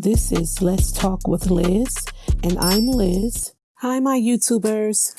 This is Let's Talk with Liz, and I'm Liz. Hi, my YouTubers.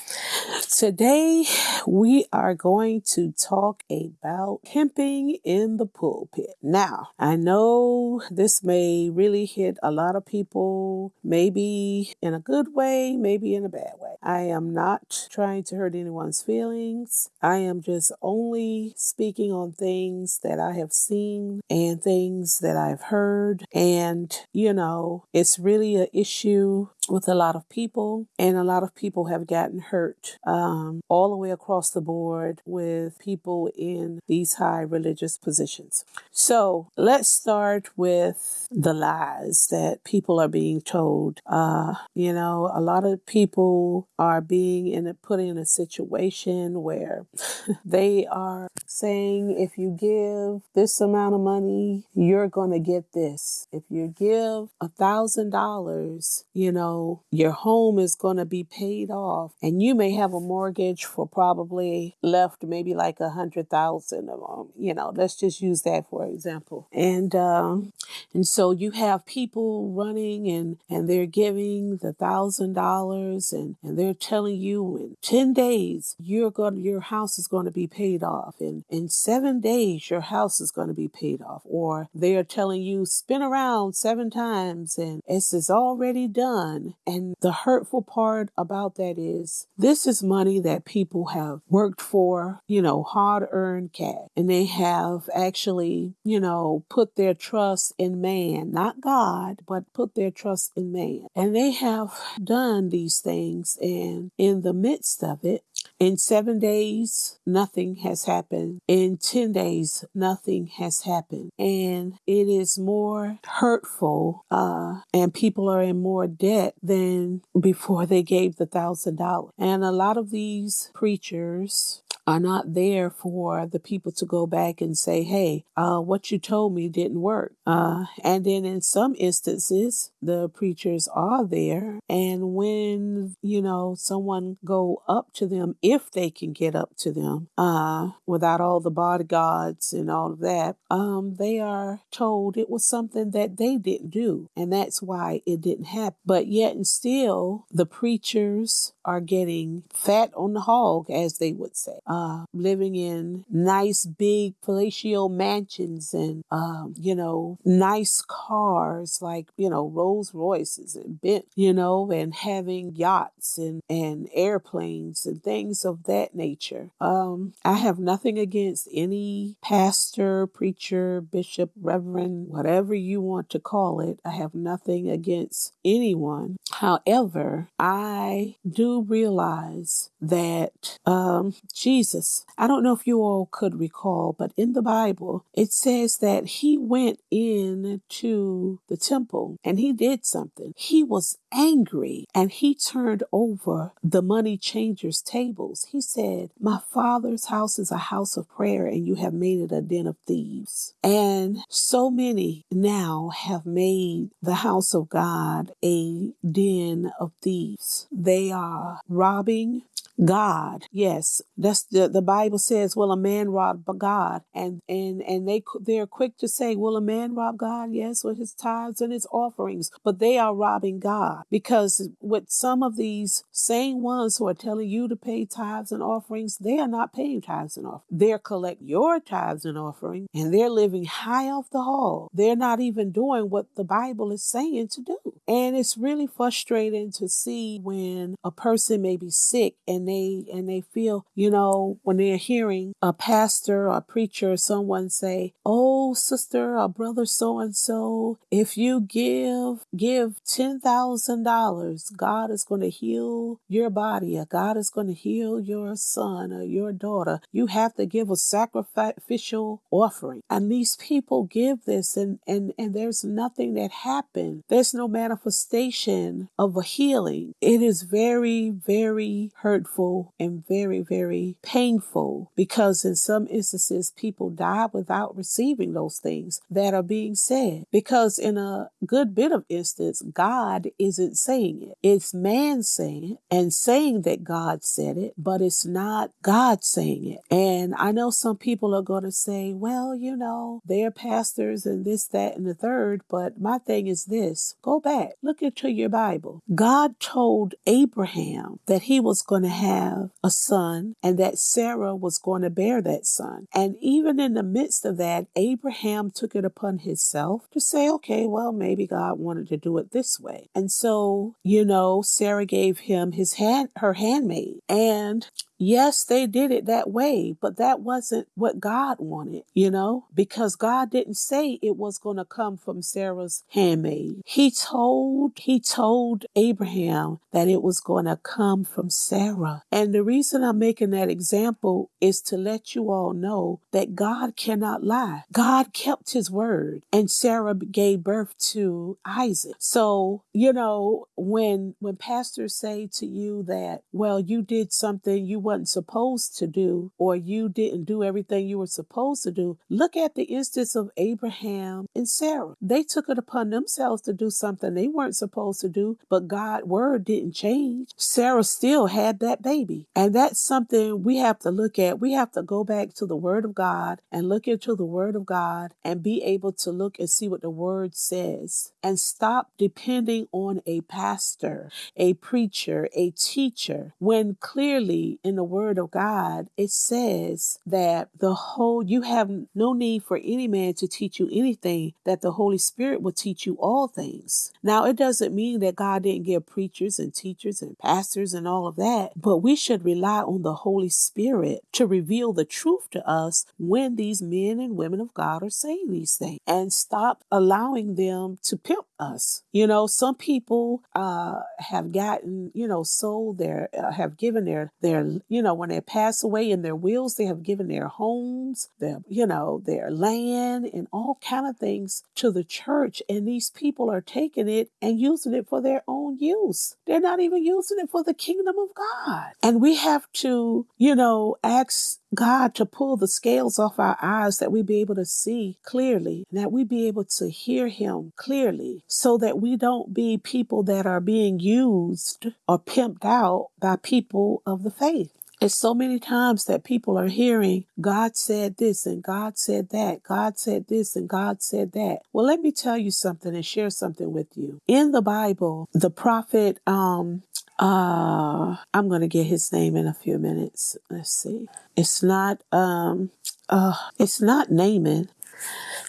Today we are going to talk about pimping in the pulpit. Now, I know this may really hit a lot of people, maybe in a good way, maybe in a bad way. I am not trying to hurt anyone's feelings. I am just only speaking on things that I have seen and things that I've heard. And, you know, it's really an issue with a lot of people, and a lot of people have gotten hurt uh, um, all the way across the board with people in these high religious positions. So let's start with the lies that people are being told. Uh, you know, a lot of people are being in a, put in a situation where they are saying if you give this amount of money, you're going to get this. If you give a thousand dollars, you know, your home is going to be paid off and you may have a mortgage for probably left maybe like a hundred thousand of them. you know let's just use that for example. And um, and so you have people running and and they're giving the thousand dollars and and they're telling you in 10 days you're going your house is going to be paid off. And in seven days your house is going to be paid off. Or they're telling you spin around seven times and it's is already done. And the hurtful part about that is this is money that people have worked for, you know, hard earned cash. And they have actually, you know, put their trust in man, not God, but put their trust in man. And they have done these things. And in the midst of it, in seven days, nothing has happened. In 10 days, nothing has happened. And it is more hurtful, uh, and people are in more debt than before they gave the thousand dollars. And a lot of these preachers are not there for the people to go back and say, hey, uh, what you told me didn't work. Uh, and then in some instances, the preachers are there. And when, you know, someone go up to them, if they can get up to them, uh, without all the bodyguards and all of that, um, they are told it was something that they didn't do. And that's why it didn't happen. But yet and still, the preachers are getting fat on the hog, as they would say. Uh, uh, living in nice big palatial mansions and, um, you know, nice cars like, you know, Rolls Royces and Bent, you know, and having yachts and, and airplanes and things of that nature. Um, I have nothing against any pastor, preacher, bishop, reverend, whatever you want to call it. I have nothing against anyone. However, I do realize that um, Jesus Jesus. I don't know if you all could recall, but in the Bible, it says that he went in to the temple and he did something. He was angry and he turned over the money changers' tables. He said, My father's house is a house of prayer and you have made it a den of thieves. And so many now have made the house of God a den of thieves. They are robbing, God. Yes, that's the, the Bible says, "Will a man rob God?" And and and they they're quick to say, "Will a man rob God?" Yes, with his tithes and his offerings, but they are robbing God because with some of these same ones who are telling you to pay tithes and offerings, they are not paying tithes and offerings. They're collecting your tithes and offerings, and they're living high off the hall. They're not even doing what the Bible is saying to do, and it's really frustrating to see when a person may be sick and they and they feel, you know, when they're hearing a pastor or a preacher or someone say, "Oh, sister or brother so and so, if you give give ten thousand dollars, God is going to heal your body, or God is going to heal your son or your daughter. You have to give a sacrificial offering." And these people give this, and and and there's nothing that happened. There's no manifestation manifestation of a healing, it is very, very hurtful and very, very painful because in some instances people die without receiving those things that are being said. Because in a good bit of instance, God isn't saying it. It's man saying it and saying that God said it, but it's not God saying it. And I know some people are going to say, well, you know, they're pastors and this, that, and the third. But my thing is this go back, look into your Bible. God told Abraham that he was going to have a son and that Sarah was going to bear that son. And even in the midst of that, Abraham took it upon himself to say, okay, well, maybe God wanted to do it this way. And so, you know, Sarah gave him his hand, her handmaid. And Yes, they did it that way, but that wasn't what God wanted, you know, because God didn't say it was going to come from Sarah's handmaid. He told, he told Abraham that it was going to come from Sarah. And the reason I'm making that example is to let you all know that God cannot lie. God kept his word and Sarah gave birth to Isaac. So, you know, when, when pastors say to you that, well, you did something you wasn't supposed to do or you didn't do everything you were supposed to do. Look at the instance of Abraham and Sarah. They took it upon themselves to do something they weren't supposed to do, but God's word didn't change. Sarah still had that baby. And that's something we have to look at. We have to go back to the word of God and look into the word of God and be able to look and see what the word says and stop depending on a pastor, a preacher, a teacher when clearly in the word of God, it says that the whole, you have no need for any man to teach you anything, that the Holy Spirit will teach you all things. Now, it doesn't mean that God didn't give preachers and teachers and pastors and all of that, but we should rely on the Holy Spirit to reveal the truth to us when these men and women of God are saying these things and stop allowing them to pimp us. You know, some people uh, have gotten, you know, sold their, uh, have given their, their you know, when they pass away in their wills, they have given their homes, their, you know, their land and all kind of things to the church. And these people are taking it and using it for their own use. They're not even using it for the kingdom of God. And we have to, you know, ask God to pull the scales off our eyes that we be able to see clearly, and that we be able to hear Him clearly, so that we don't be people that are being used or pimped out by people of the faith. It's so many times that people are hearing God said this and God said that, God said this and God said that. Well, let me tell you something and share something with you. In the Bible, the prophet, um, uh, I'm going to get his name in a few minutes. Let's see. It's not, um, uh, it's not Naaman.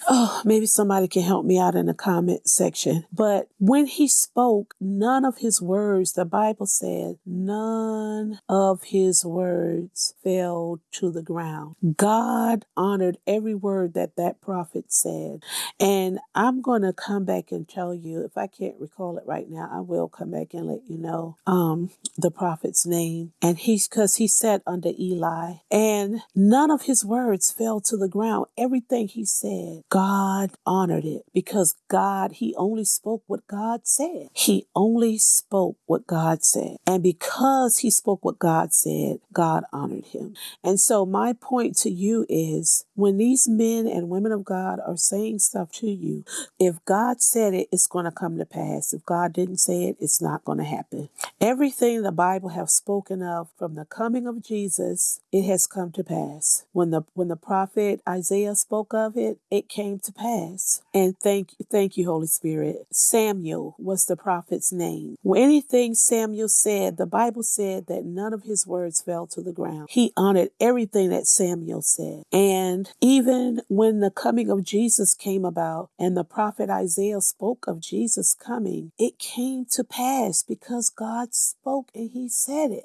Oh, maybe somebody can help me out in the comment section. But when he spoke, none of his words, the Bible said, none of his words fell to the ground. God honored every word that that prophet said. And I'm going to come back and tell you, if I can't recall it right now, I will come back and let you know um, the prophet's name. And he's because he sat under Eli, and none of his words fell to the ground. Everything he said, God honored it because God, He only spoke what God said. He only spoke what God said. And because He spoke what God said, God honored Him. And so, my point to you is when these men and women of God are saying stuff to you, if God said it, it's going to come to pass. If God didn't say it, it's not going to happen. Everything the Bible has spoken of from the coming of Jesus, it has come to pass. When the when the prophet Isaiah spoke of it, it came came to pass. And thank thank you, Holy Spirit. Samuel was the prophet's name. When anything Samuel said, the Bible said that none of his words fell to the ground. He honored everything that Samuel said. And even when the coming of Jesus came about and the prophet Isaiah spoke of Jesus coming, it came to pass because God spoke and he said it.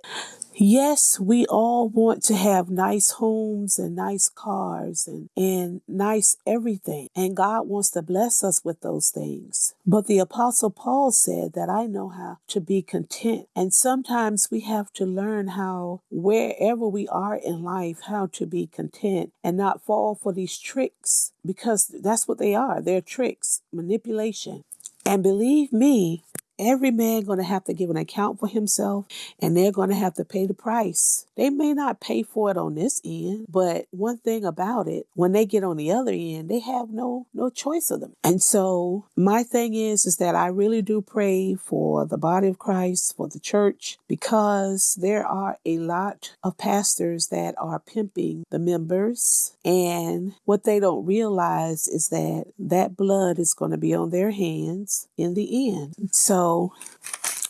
Yes, we all want to have nice homes and nice cars and, and nice everything. And God wants to bless us with those things. But the Apostle Paul said that I know how to be content. And sometimes we have to learn how, wherever we are in life, how to be content and not fall for these tricks because that's what they are. They're tricks, manipulation. And believe me, every man going to have to give an account for himself and they're going to have to pay the price. They may not pay for it on this end but one thing about it when they get on the other end they have no no choice of them. And so my thing is is that i really do pray for the body of christ for the church because there are a lot of pastors that are pimping the members and what they don't realize is that that blood is going to be on their hands in the end. So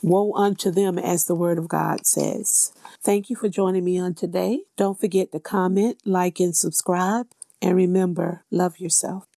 woe unto them as the word of God says. Thank you for joining me on today. Don't forget to comment, like, and subscribe. And remember, love yourself.